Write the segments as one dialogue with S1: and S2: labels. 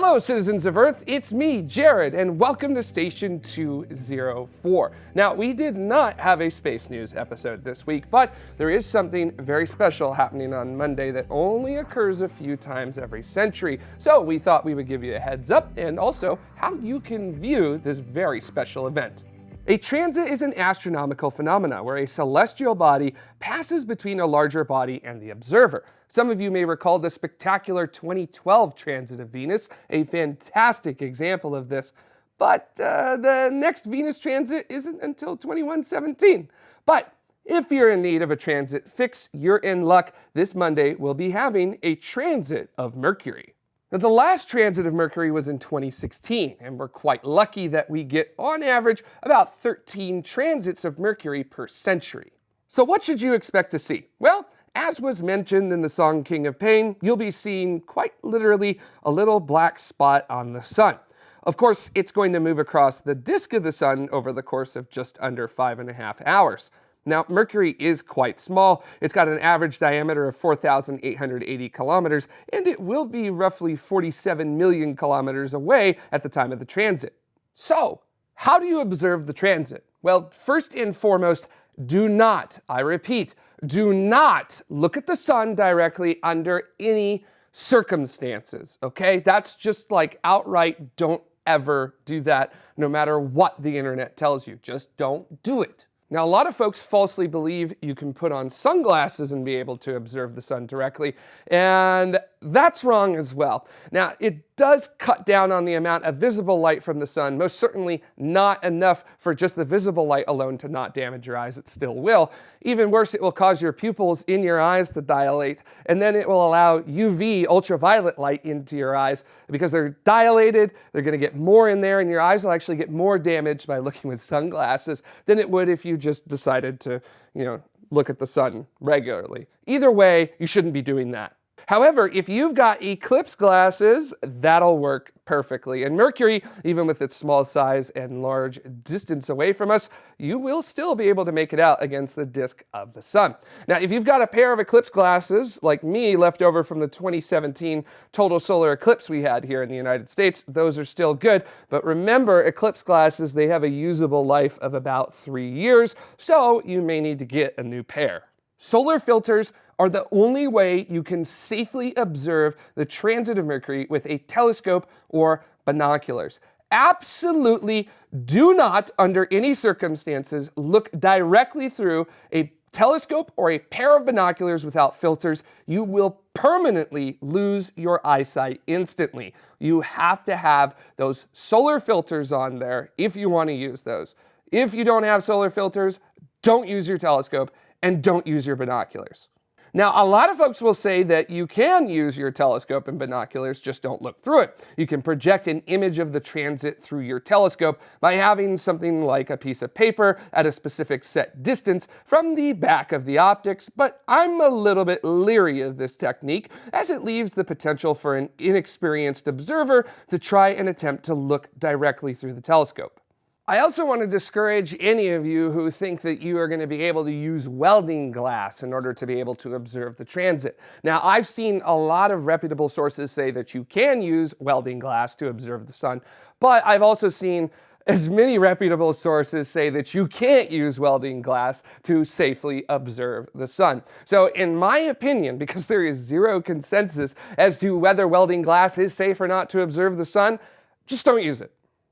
S1: Hello, citizens of Earth. It's me, Jared, and welcome to Station 204. Now, we did not have a space news episode this week, but there is something very special happening on Monday that only occurs a few times every century. So we thought we would give you a heads up and also how you can view this very special event. A transit is an astronomical phenomena where a celestial body passes between a larger body and the observer. Some of you may recall the spectacular 2012 transit of Venus, a fantastic example of this. But uh, the next Venus transit isn't until 2117. But if you're in need of a transit fix, you're in luck. This Monday, we'll be having a transit of Mercury. Now, the last transit of Mercury was in 2016, and we're quite lucky that we get, on average, about 13 transits of Mercury per century. So what should you expect to see? Well, as was mentioned in the song King of Pain, you'll be seeing quite literally a little black spot on the sun. Of course, it's going to move across the disk of the sun over the course of just under five and a half hours. Now, Mercury is quite small. It's got an average diameter of 4,880 kilometers, and it will be roughly 47 million kilometers away at the time of the transit. So, how do you observe the transit? Well, first and foremost, do not, I repeat, do not look at the sun directly under any circumstances, okay? That's just like outright don't ever do that no matter what the internet tells you. Just don't do it. Now, a lot of folks falsely believe you can put on sunglasses and be able to observe the sun directly, and that's wrong as well. Now, it does cut down on the amount of visible light from the sun, most certainly not enough for just the visible light alone to not damage your eyes, it still will. Even worse, it will cause your pupils in your eyes to dilate, and then it will allow UV, ultraviolet light into your eyes. Because they're dilated, they're gonna get more in there, and your eyes will actually get more damaged by looking with sunglasses than it would if you just decided to, you know, look at the sun regularly. Either way, you shouldn't be doing that. However, if you've got eclipse glasses, that'll work perfectly. And Mercury, even with its small size and large distance away from us, you will still be able to make it out against the disk of the sun. Now, if you've got a pair of eclipse glasses, like me, left over from the 2017 total solar eclipse we had here in the United States, those are still good. But remember, eclipse glasses, they have a usable life of about three years, so you may need to get a new pair. Solar filters are the only way you can safely observe the transit of Mercury with a telescope or binoculars. Absolutely do not, under any circumstances, look directly through a telescope or a pair of binoculars without filters. You will permanently lose your eyesight instantly. You have to have those solar filters on there if you want to use those. If you don't have solar filters, don't use your telescope and don't use your binoculars. Now, a lot of folks will say that you can use your telescope and binoculars, just don't look through it. You can project an image of the transit through your telescope by having something like a piece of paper at a specific set distance from the back of the optics, but I'm a little bit leery of this technique as it leaves the potential for an inexperienced observer to try and attempt to look directly through the telescope. I also want to discourage any of you who think that you are going to be able to use welding glass in order to be able to observe the transit. Now, I've seen a lot of reputable sources say that you can use welding glass to observe the sun, but I've also seen as many reputable sources say that you can't use welding glass to safely observe the sun. So in my opinion, because there is zero consensus as to whether welding glass is safe or not to observe the sun, just don't use it.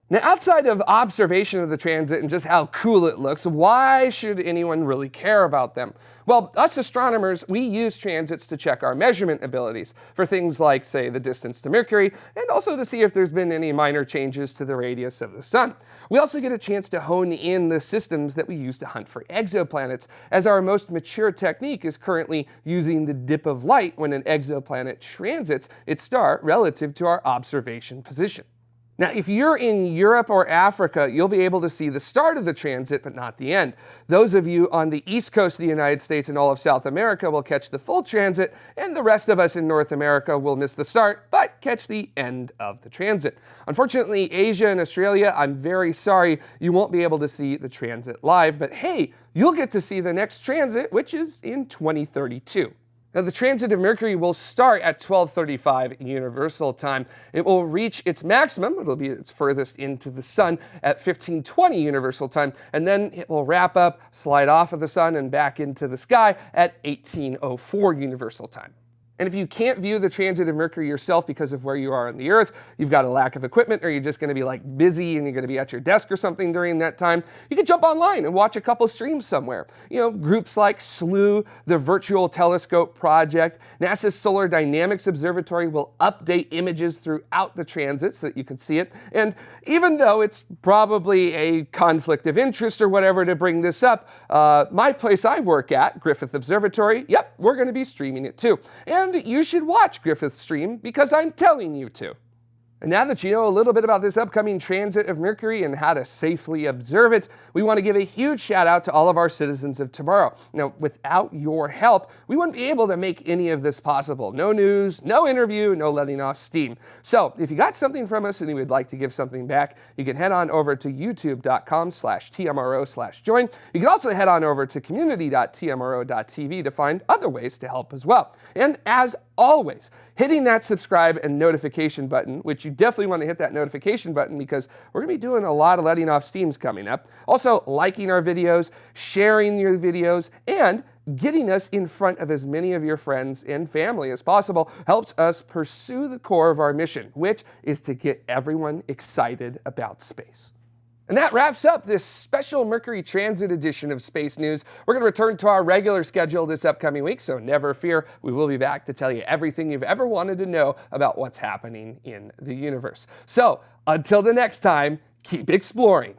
S1: Now, outside of observation of the transit and just how cool it looks, why should anyone really care about them? Well, us astronomers, we use transits to check our measurement abilities for things like, say, the distance to Mercury, and also to see if there's been any minor changes to the radius of the sun. We also get a chance to hone in the systems that we use to hunt for exoplanets, as our most mature technique is currently using the dip of light when an exoplanet transits its star relative to our observation position. Now, if you're in Europe or Africa, you'll be able to see the start of the transit, but not the end. Those of you on the east coast of the United States and all of South America will catch the full transit, and the rest of us in North America will miss the start, but catch the end of the transit. Unfortunately, Asia and Australia, I'm very sorry, you won't be able to see the transit live, but hey, you'll get to see the next transit, which is in 2032. Now, the transit of Mercury will start at 1235 Universal Time. It will reach its maximum, it'll be its furthest into the sun, at 1520 Universal Time, and then it will wrap up, slide off of the sun, and back into the sky at 1804 Universal Time. And if you can't view the transit of Mercury yourself because of where you are on the Earth, you've got a lack of equipment, or you're just going to be like busy and you're going to be at your desk or something during that time, you can jump online and watch a couple streams somewhere. You know, groups like Slooh, the Virtual Telescope Project, NASA's Solar Dynamics Observatory will update images throughout the transit so that you can see it. And even though it's probably a conflict of interest or whatever to bring this up, uh, my place I work at, Griffith Observatory, yep, we're going to be streaming it too. And and you should watch Griffith's stream because I'm telling you to. And now that you know a little bit about this upcoming transit of Mercury and how to safely observe it, we want to give a huge shout out to all of our citizens of tomorrow. Now, without your help, we wouldn't be able to make any of this possible. No news, no interview, no letting off steam. So if you got something from us and you would like to give something back, you can head on over to youtube.com slash tmro slash join. You can also head on over to community.tmro.tv to find other ways to help as well. And as always, hitting that subscribe and notification button, which you definitely want to hit that notification button because we're going to be doing a lot of letting off steams coming up. Also, liking our videos, sharing your videos, and getting us in front of as many of your friends and family as possible helps us pursue the core of our mission, which is to get everyone excited about space. And that wraps up this special Mercury Transit edition of Space News. We're going to return to our regular schedule this upcoming week, so never fear. We will be back to tell you everything you've ever wanted to know about what's happening in the universe. So until the next time, keep exploring.